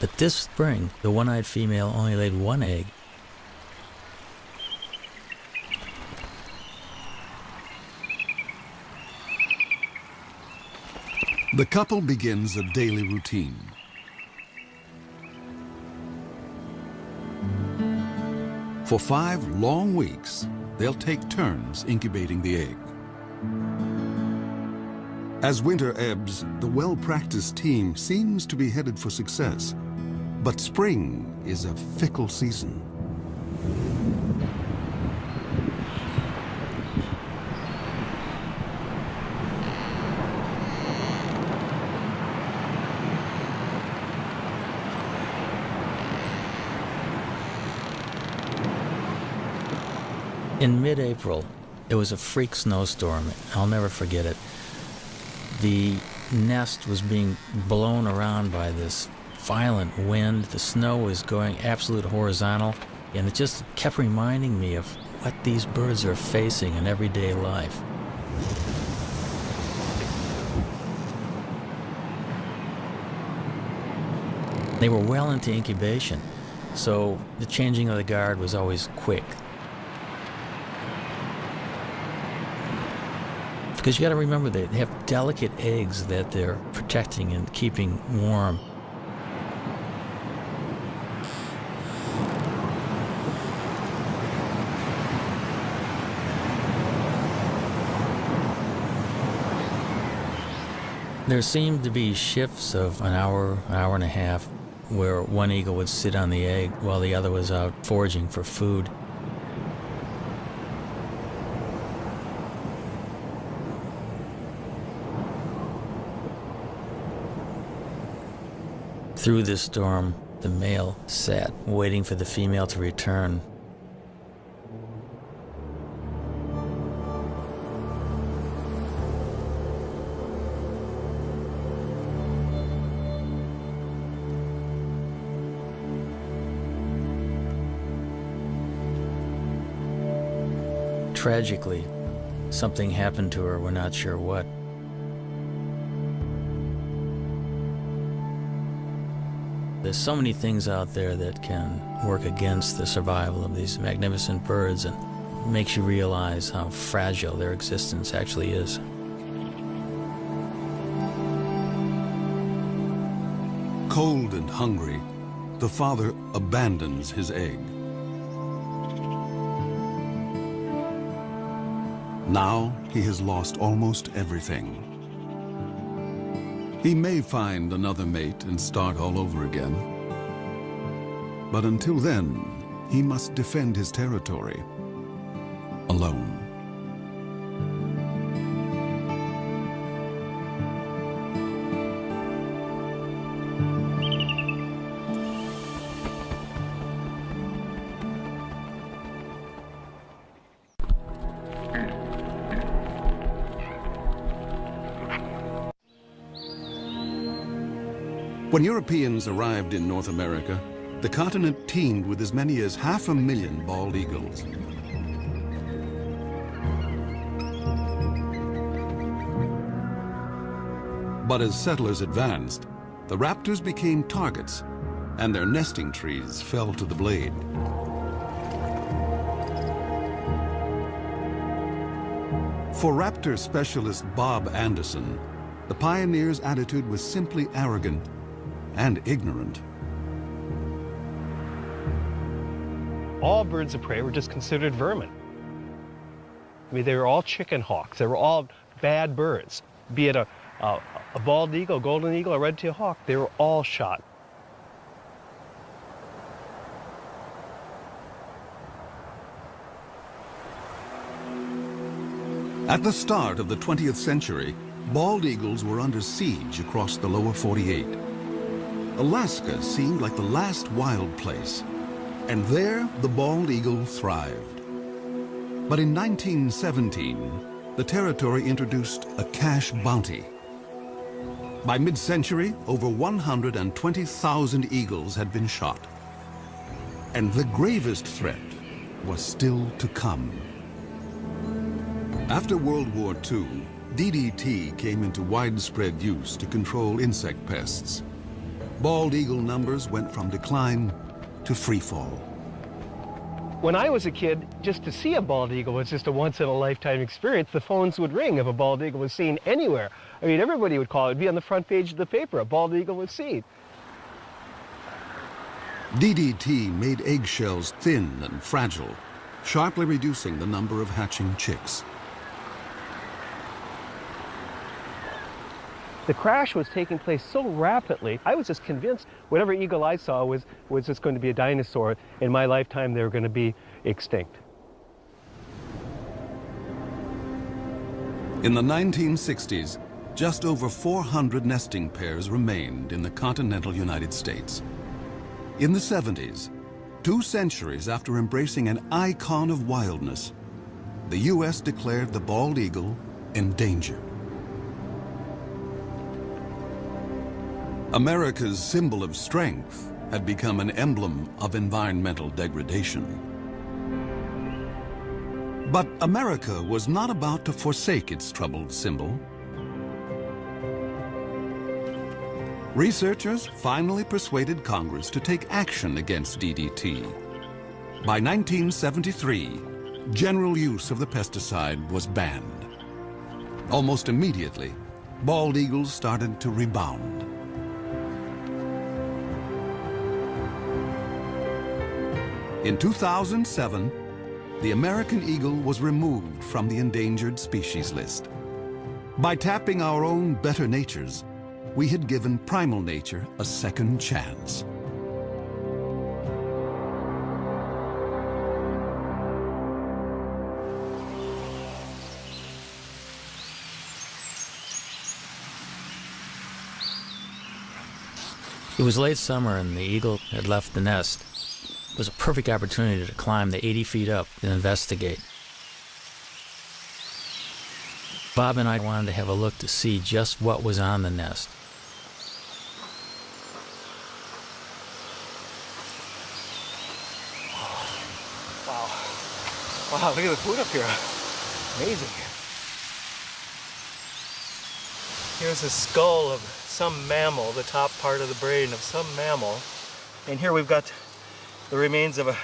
But this spring, the one-eyed female only laid one egg. The couple begins a daily routine. For five long weeks, they'll take turns incubating the egg. As winter ebbs, the well-practiced team seems to be headed for success. But spring is a fickle season. In mid-April, it was a freak snowstorm. I'll never forget it. The nest was being blown around by this violent wind. The snow was going absolute horizontal, and it just kept reminding me of what these birds are facing in everyday life. They were well into incubation, so the changing of the guard was always quick. Because you got to remember they have delicate eggs that they're protecting and keeping warm. There seemed to be shifts of an hour, an hour and a half, where one eagle would sit on the egg while the other was out foraging for food. Through this storm, the male sat, waiting for the female to return. Tragically, something happened to her, we're not sure what. There's so many things out there that can work against the survival of these magnificent birds and makes you realize how fragile their existence actually is. Cold and hungry, the father abandons his egg. Now he has lost almost everything. He may find another mate and start all over again. But until then, he must defend his territory alone. When Europeans arrived in North America, the continent teemed with as many as half a million bald eagles. But as settlers advanced, the raptors became targets, and their nesting trees fell to the blade. For raptor specialist Bob Anderson, the pioneer's attitude was simply arrogant and ignorant. All birds of prey were just considered vermin. I mean, they were all chicken hawks. They were all bad birds. Be it a, a, a bald eagle, golden eagle, a red-tailed hawk, they were all shot. At the start of the 20th century, bald eagles were under siege across the lower 48. Alaska seemed like the last wild place, and there the bald eagle thrived. But in 1917, the territory introduced a cash bounty. By mid-century, over 120,000 eagles had been shot. And the gravest threat was still to come. After World War II, DDT came into widespread use to control insect pests. Bald eagle numbers went from decline to free fall. When I was a kid, just to see a bald eagle was just a once-in-a-lifetime experience. The phones would ring if a bald eagle was seen anywhere. I mean, everybody would call it. It'd be on the front page of the paper. A bald eagle was seen. DDT made eggshells thin and fragile, sharply reducing the number of hatching chicks. The crash was taking place so rapidly, I was just convinced whatever eagle I saw was, was just going to be a dinosaur. In my lifetime, they were going to be extinct. In the 1960s, just over 400 nesting pairs remained in the continental United States. In the 70s, two centuries after embracing an icon of wildness, the U.S. declared the bald eagle endangered. America's symbol of strength had become an emblem of environmental degradation. But America was not about to forsake its troubled symbol. Researchers finally persuaded Congress to take action against DDT. By 1973, general use of the pesticide was banned. Almost immediately, bald eagles started to rebound. In 2007, the American eagle was removed from the endangered species list. By tapping our own better natures, we had given primal nature a second chance. It was late summer and the eagle had left the nest. It was a perfect opportunity to climb the 80 feet up and investigate. Bob and I wanted to have a look to see just what was on the nest. Wow. Wow, look at the food up here. Amazing. Here's a skull of some mammal, the top part of the brain of some mammal. And here we've got the remains of a,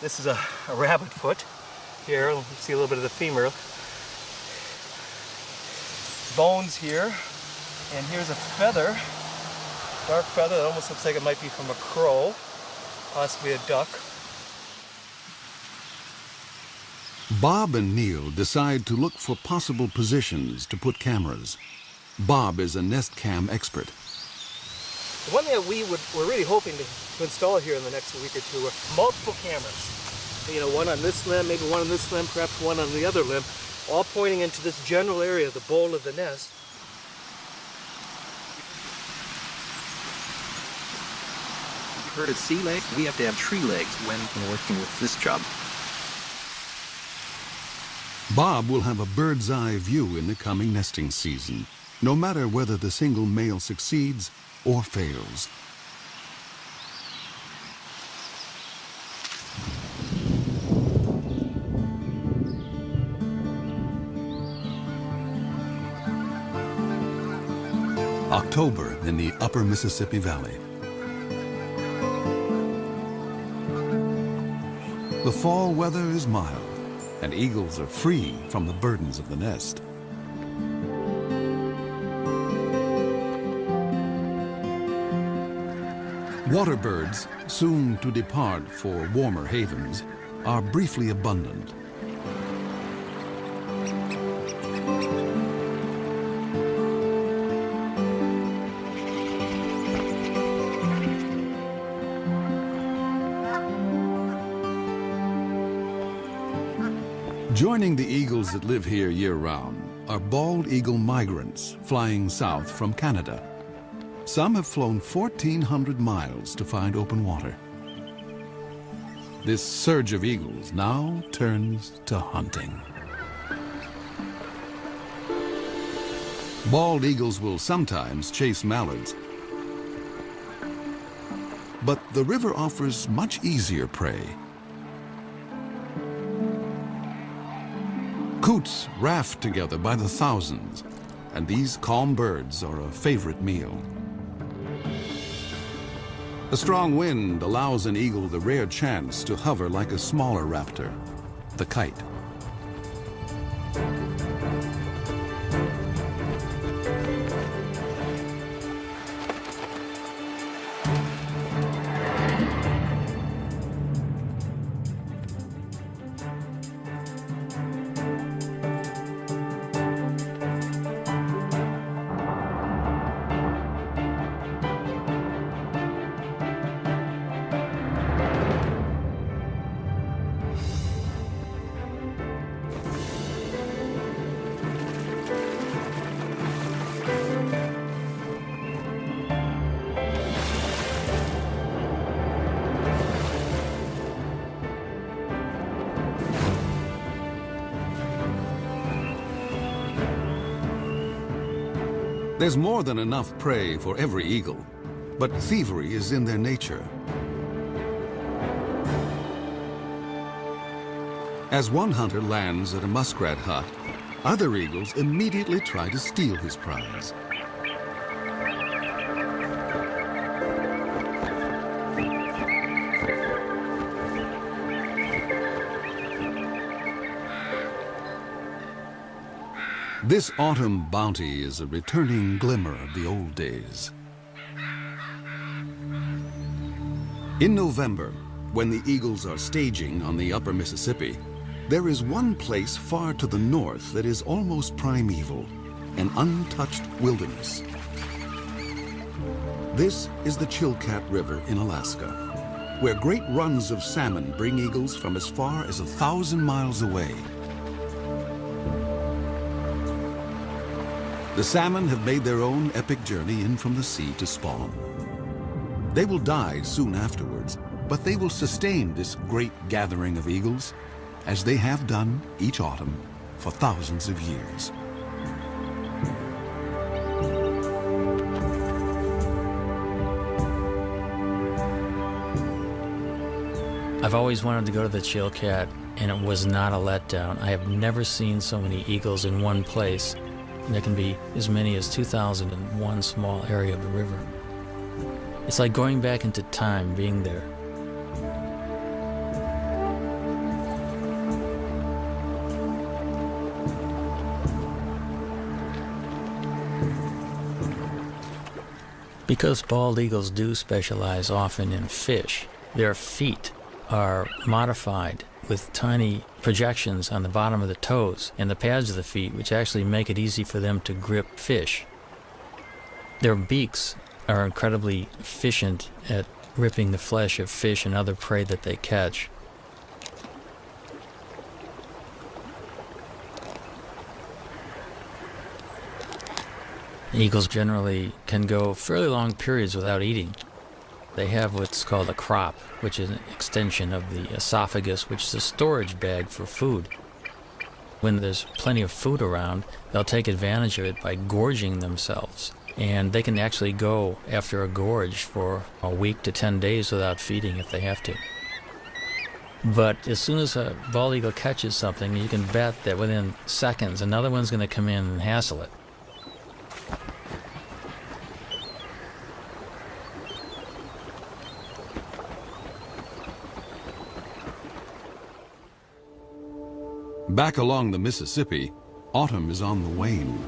this is a, a rabbit foot. Here, you see a little bit of the femur. Bones here, and here's a feather, dark feather that almost looks like it might be from a crow, possibly a duck. Bob and Neil decide to look for possible positions to put cameras. Bob is a nest cam expert. The one that we would, we're really hoping to, to install here in the next week or two are multiple cameras. You know, one on this limb, maybe one on this limb, perhaps one on the other limb, all pointing into this general area, the bowl of the nest. You've heard of sea legs? We have to have tree legs when working with this job. Bob will have a bird's eye view in the coming nesting season, no matter whether the single male succeeds or fails. October in the upper Mississippi Valley. The fall weather is mild, and eagles are free from the burdens of the nest. Water birds, soon to depart for warmer havens, are briefly abundant. Joining the eagles that live here year-round are bald eagle migrants flying south from Canada. Some have flown 1,400 miles to find open water. This surge of eagles now turns to hunting. Bald eagles will sometimes chase mallards, but the river offers much easier prey. Coots raft together by the thousands, and these calm birds are a favorite meal. A strong wind allows an eagle the rare chance to hover like a smaller raptor, the kite. There's more than enough prey for every eagle, but thievery is in their nature. As one hunter lands at a muskrat hut, other eagles immediately try to steal his prize. This autumn bounty is a returning glimmer of the old days. In November, when the eagles are staging on the upper Mississippi, there is one place far to the north that is almost primeval, an untouched wilderness. This is the Chilkat River in Alaska, where great runs of salmon bring eagles from as far as a thousand miles away. The salmon have made their own epic journey in from the sea to spawn. They will die soon afterwards, but they will sustain this great gathering of eagles, as they have done each autumn for thousands of years. I've always wanted to go to the Chilkat, and it was not a letdown. I have never seen so many eagles in one place there can be as many as 2,000 in one small area of the river. It's like going back into time being there. Because bald eagles do specialize often in fish, their feet are modified with tiny projections on the bottom of the toes and the pads of the feet, which actually make it easy for them to grip fish. Their beaks are incredibly efficient at ripping the flesh of fish and other prey that they catch. Eagles generally can go fairly long periods without eating. They have what's called a crop, which is an extension of the esophagus, which is a storage bag for food. When there's plenty of food around, they'll take advantage of it by gorging themselves. And they can actually go after a gorge for a week to 10 days without feeding if they have to. But as soon as a bald eagle catches something, you can bet that within seconds another one's going to come in and hassle it. Back along the Mississippi, autumn is on the wane.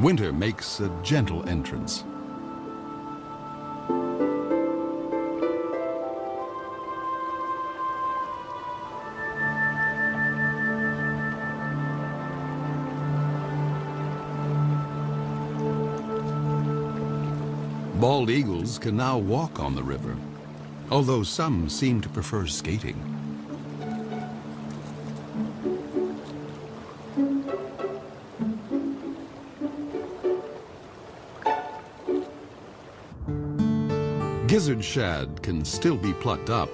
Winter makes a gentle entrance. Bald eagles can now walk on the river although some seem to prefer skating. Gizzard shad can still be plucked up,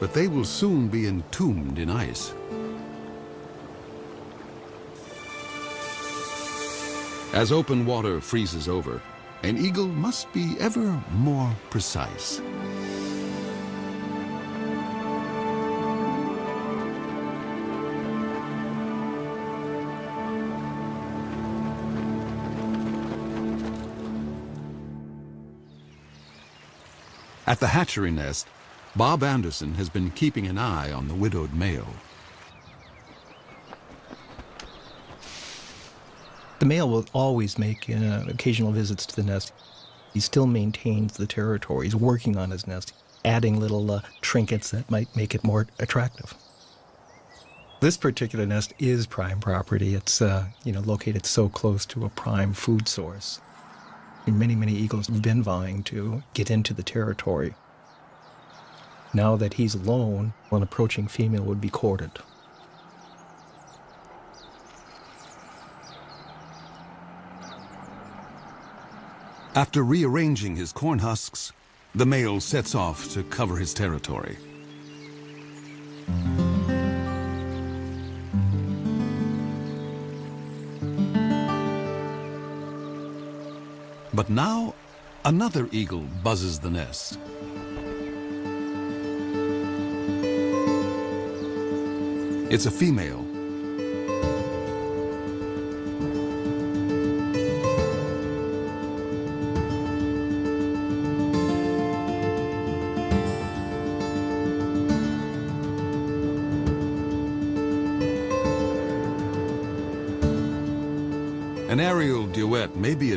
but they will soon be entombed in ice. As open water freezes over, an eagle must be ever more precise. At the hatchery nest, Bob Anderson has been keeping an eye on the widowed male. The male will always make uh, occasional visits to the nest. He still maintains the territory. He's working on his nest, adding little uh, trinkets that might make it more attractive. This particular nest is prime property. It's uh, you know located so close to a prime food source. Many many eagles have been vying to get into the territory. Now that he's alone, an approaching female would be courted. After rearranging his corn husks, the male sets off to cover his territory. But now, another eagle buzzes the nest. It's a female.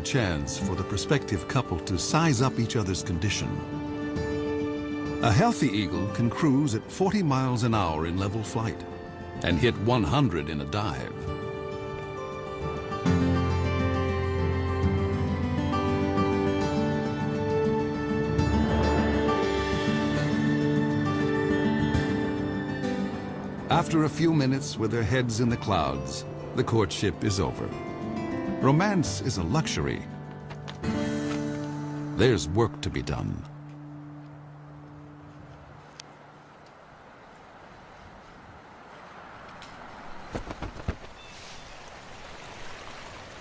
Chance for the prospective couple to size up each other's condition. A healthy eagle can cruise at 40 miles an hour in level flight and hit 100 in a dive. After a few minutes with their heads in the clouds, the courtship is over. Romance is a luxury. There's work to be done.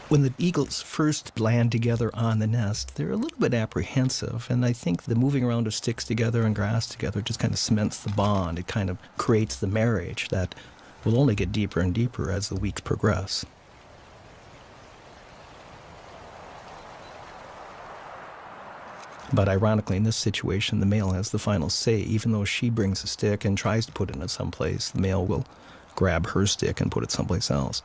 When the eagles first land together on the nest, they're a little bit apprehensive, and I think the moving around of sticks together and grass together just kind of cements the bond. It kind of creates the marriage that will only get deeper and deeper as the weeks progress. But ironically, in this situation, the male has the final say. Even though she brings a stick and tries to put it in someplace, the male will grab her stick and put it someplace else.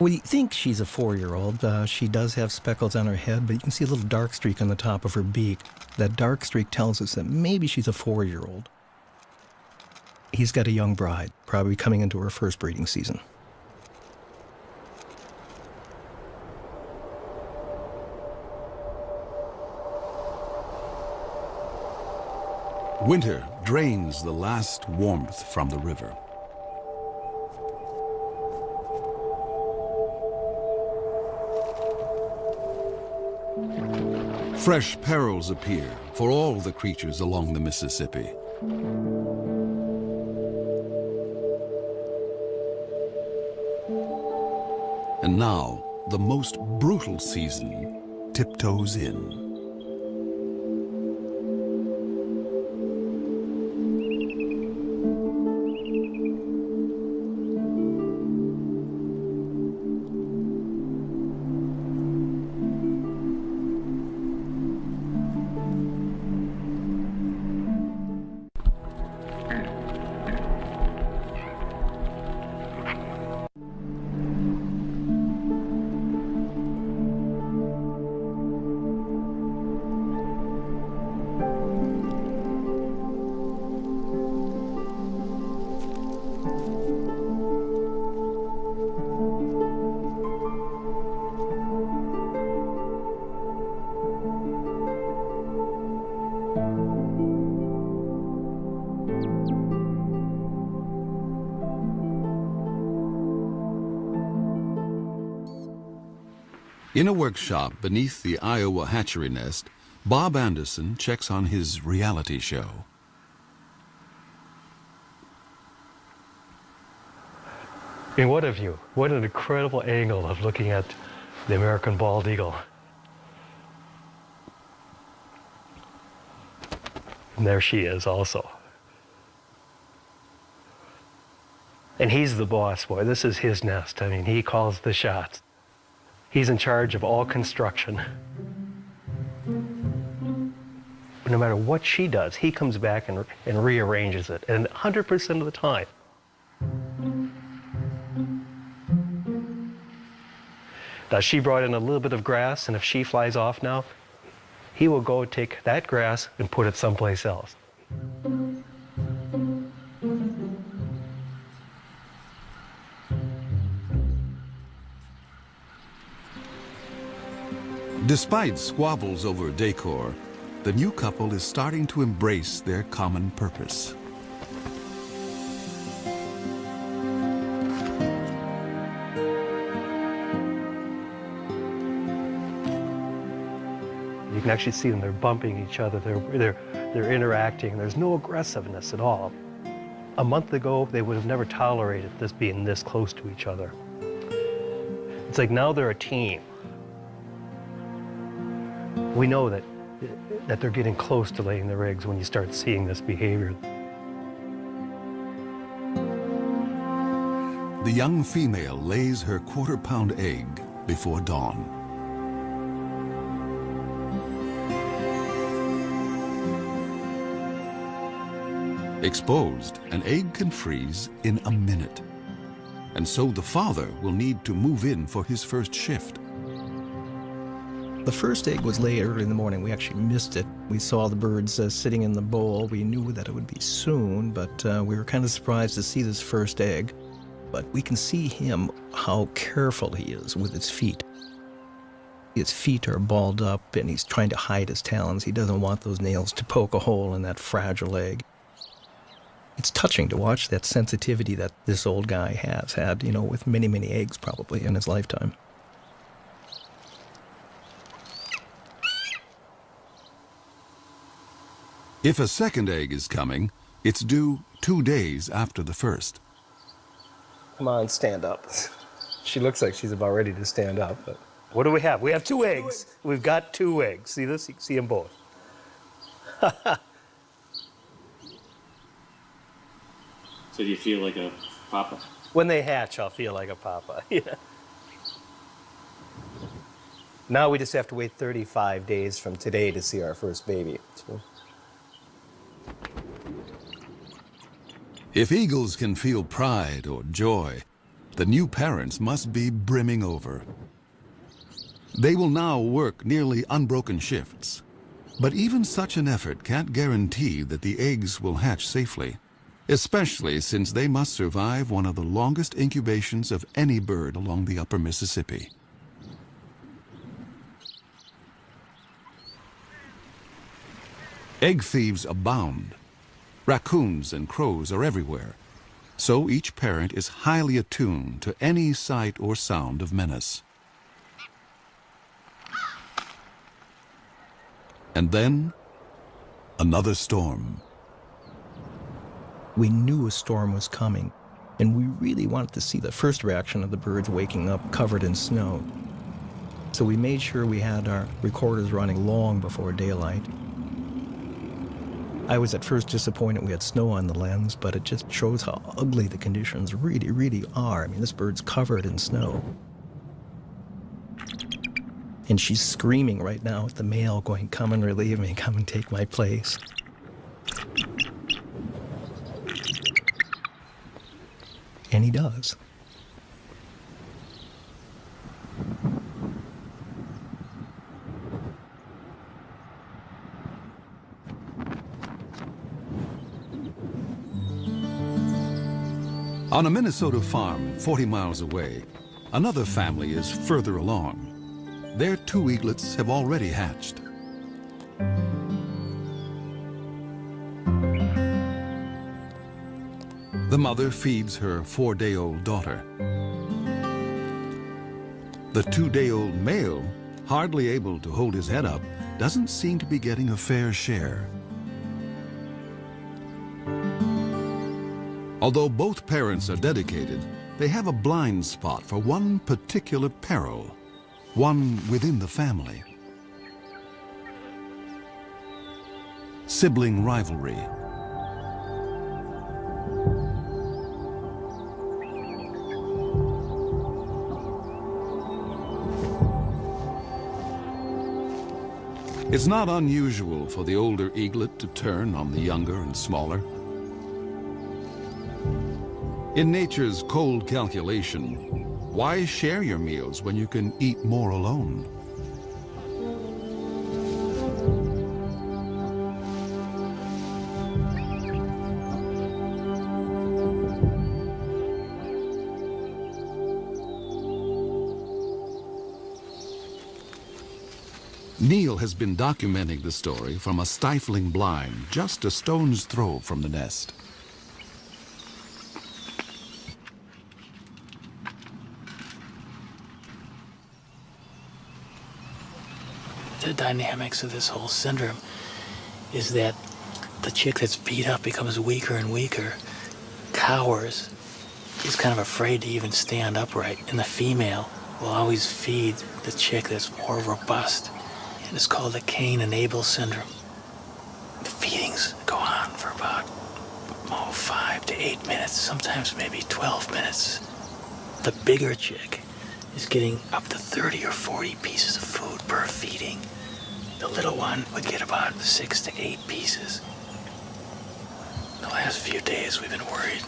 We think she's a four-year-old. Uh, she does have speckles on her head, but you can see a little dark streak on the top of her beak. That dark streak tells us that maybe she's a four-year-old. He's got a young bride, probably coming into her first breeding season. Winter drains the last warmth from the river. Fresh perils appear for all the creatures along the Mississippi. And now, the most brutal season tiptoes in. In a workshop beneath the Iowa hatchery nest, Bob Anderson checks on his reality show. I mean, what a view. What an incredible angle of looking at the American bald eagle. And there she is also. And And he's the boss, boy. This is his nest. I mean, he calls the shots. He's in charge of all construction. But no matter what she does, he comes back and, and rearranges it, and 100% of the time. Now, she brought in a little bit of grass, and if she flies off now, he will go take that grass and put it someplace else. Despite squabbles over decor, the new couple is starting to embrace their common purpose. You can actually see them, they're bumping each other, they're, they're, they're interacting, there's no aggressiveness at all. A month ago, they would have never tolerated this being this close to each other. It's like now they're a team. We know that, that they're getting close to laying their eggs when you start seeing this behavior. The young female lays her quarter-pound egg before dawn. Exposed, an egg can freeze in a minute. And so the father will need to move in for his first shift. The first egg was laid early in the morning. We actually missed it. We saw the birds uh, sitting in the bowl. We knew that it would be soon, but uh, we were kind of surprised to see this first egg. But we can see him, how careful he is with his feet. His feet are balled up and he's trying to hide his talons. He doesn't want those nails to poke a hole in that fragile egg. It's touching to watch that sensitivity that this old guy has had, you know, with many, many eggs probably in his lifetime. If a second egg is coming, it's due two days after the first. Come on, stand up. She looks like she's about ready to stand up, but What do we have? We have two eggs. We've got two eggs. See this? You can see them both. So do you feel like a papa? When they hatch, I'll feel like a papa. Yeah. now we just have to wait 35 days from today to see our first baby. So If eagles can feel pride or joy, the new parents must be brimming over. They will now work nearly unbroken shifts. But even such an effort can't guarantee that the eggs will hatch safely, especially since they must survive one of the longest incubations of any bird along the upper Mississippi. Egg thieves abound. Raccoons and crows are everywhere, so each parent is highly attuned to any sight or sound of menace. And then, another storm. We knew a storm was coming, and we really wanted to see the first reaction of the birds waking up covered in snow. So we made sure we had our recorders running long before daylight. I was at first disappointed we had snow on the lens, but it just shows how ugly the conditions really, really are. I mean, this bird's covered in snow. And she's screaming right now at the male, going, Come and relieve me, come and take my place. And he does. On a Minnesota farm 40 miles away, another family is further along. Their two eaglets have already hatched. The mother feeds her four-day-old daughter. The two-day-old male, hardly able to hold his head up, doesn't seem to be getting a fair share. Although both parents are dedicated, they have a blind spot for one particular peril, one within the family. Sibling rivalry. It's not unusual for the older eaglet to turn on the younger and smaller. In nature's cold calculation, why share your meals when you can eat more alone? Neil has been documenting the story from a stifling blind just a stone's throw from the nest. the dynamics of this whole syndrome is that the chick that's beat up becomes weaker and weaker, cowers, is kind of afraid to even stand upright, and the female will always feed the chick that's more robust. And it's called the Cain and Abel syndrome. The feedings go on for about oh, five to eight minutes, sometimes maybe 12 minutes. The bigger chick is getting up to 30 or 40 pieces of food per feeding. The little one would get about six to eight pieces. The last few days we've been worried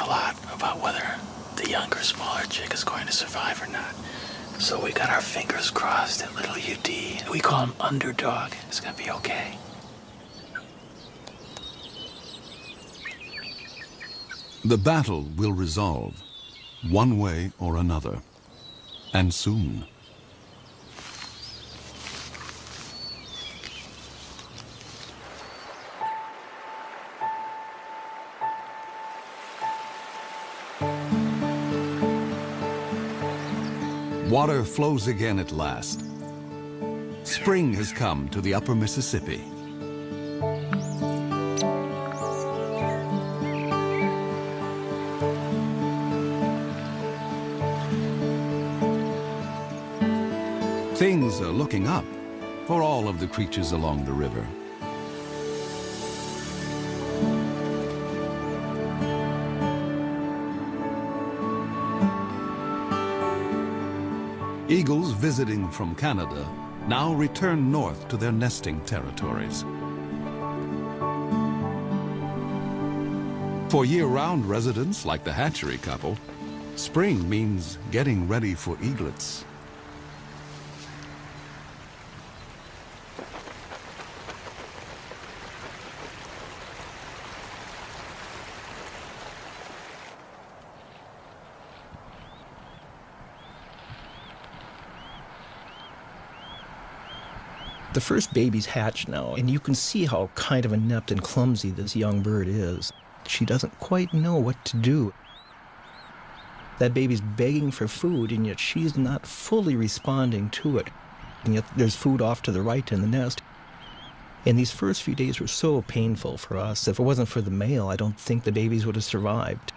a lot about whether the younger, smaller chick is going to survive or not. So we got our fingers crossed that little UD, we call him Underdog, is going to be okay. The battle will resolve, one way or another, and soon. Water flows again at last. Spring has come to the upper Mississippi. Things are looking up for all of the creatures along the river. Visiting from Canada now return north to their nesting territories. For year-round residents like the hatchery couple, spring means getting ready for eaglets. The first baby's hatched now, and you can see how kind of inept and clumsy this young bird is. She doesn't quite know what to do. That baby's begging for food, and yet she's not fully responding to it. And yet there's food off to the right in the nest. And these first few days were so painful for us. If it wasn't for the male, I don't think the babies would have survived.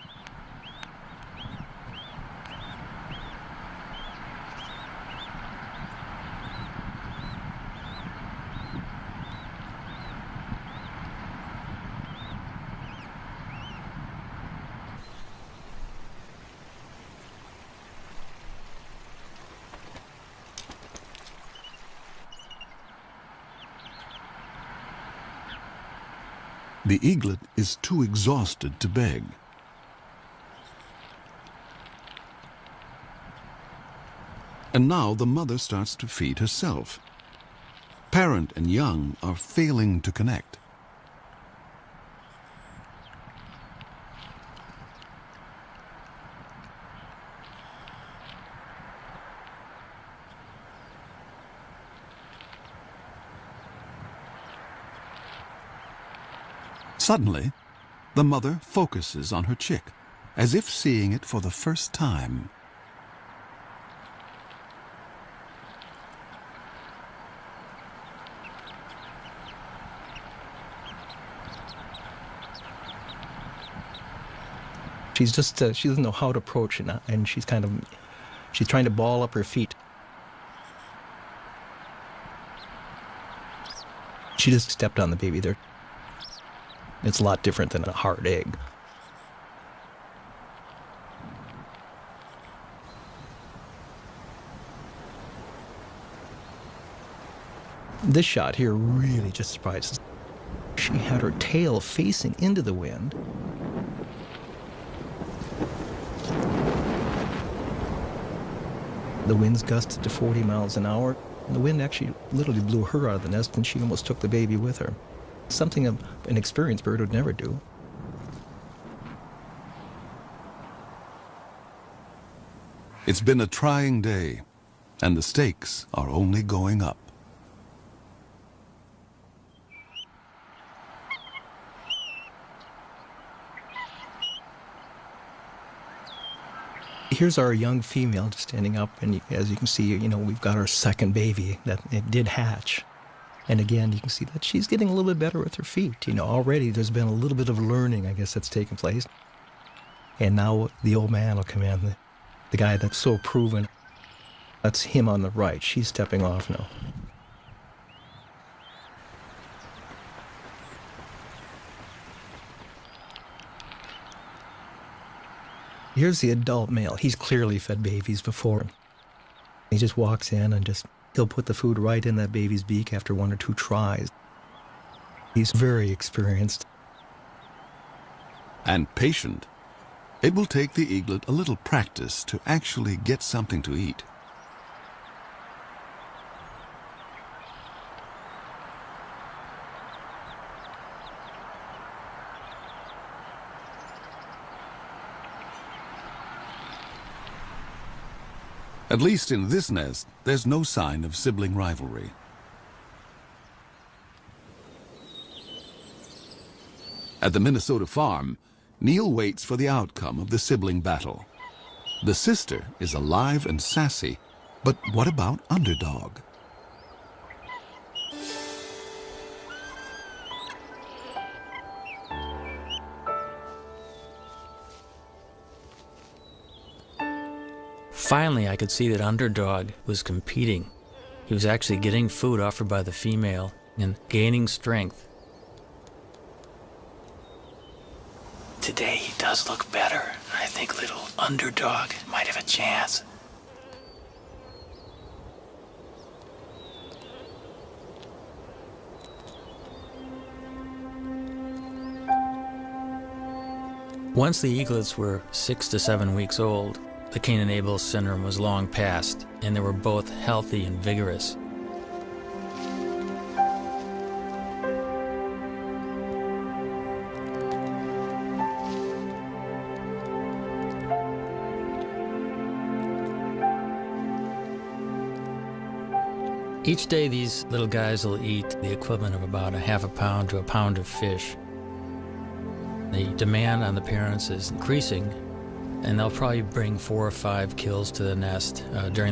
The eaglet is too exhausted to beg. And now the mother starts to feed herself. Parent and young are failing to connect. Suddenly, the mother focuses on her chick, as if seeing it for the first time. She's just, uh, she doesn't know how to approach it, and she's kind of, she's trying to ball up her feet. She just stepped on the baby there. It's a lot different than a hard egg. This shot here really just surprises. She had her tail facing into the wind. The winds gusted to 40 miles an hour. And the wind actually literally blew her out of the nest, and she almost took the baby with her. Something an experienced bird would never do. It's been a trying day, and the stakes are only going up. Here's our young female just standing up, and as you can see, you know, we've got our second baby that it did hatch. And again, you can see that she's getting a little bit better with her feet. You know, already there's been a little bit of learning, I guess, that's taken place. And now the old man will come in, the, the guy that's so proven. That's him on the right. She's stepping off now. Here's the adult male. He's clearly fed babies before. He just walks in and just, he'll put the food right in that baby's beak after one or two tries. He's very experienced. And patient. It will take the eaglet a little practice to actually get something to eat. At least in this nest, there's no sign of sibling rivalry. At the Minnesota farm, Neil waits for the outcome of the sibling battle. The sister is alive and sassy, but what about Underdog? Finally, I could see that Underdog was competing. He was actually getting food offered by the female and gaining strength. Today he does look better. I think little Underdog might have a chance. Once the eaglets were six to seven weeks old, the Cain and Abel syndrome was long past, and they were both healthy and vigorous. Each day, these little guys will eat the equivalent of about a half a pound to a pound of fish. The demand on the parents is increasing, and they'll probably bring four or five kills to the nest uh, during the